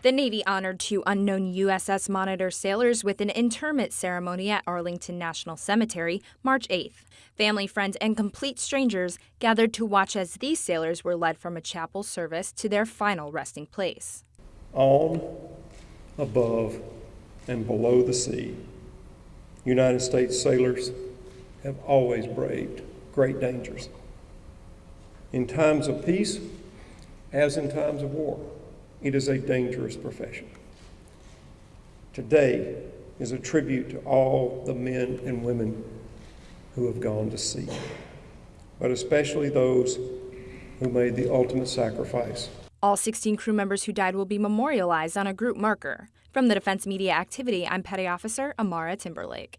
The Navy honored two unknown USS Monitor sailors with an interment ceremony at Arlington National Cemetery March 8th. Family, friends, and complete strangers gathered to watch as these sailors were led from a chapel service to their final resting place. On, above, and below the sea, United States sailors have always braved great dangers. In times of peace, as in times of war, it is a dangerous profession. Today is a tribute to all the men and women who have gone to sea, but especially those who made the ultimate sacrifice. All 16 crew members who died will be memorialized on a group marker. From the Defense Media Activity, I'm Petty Officer Amara Timberlake.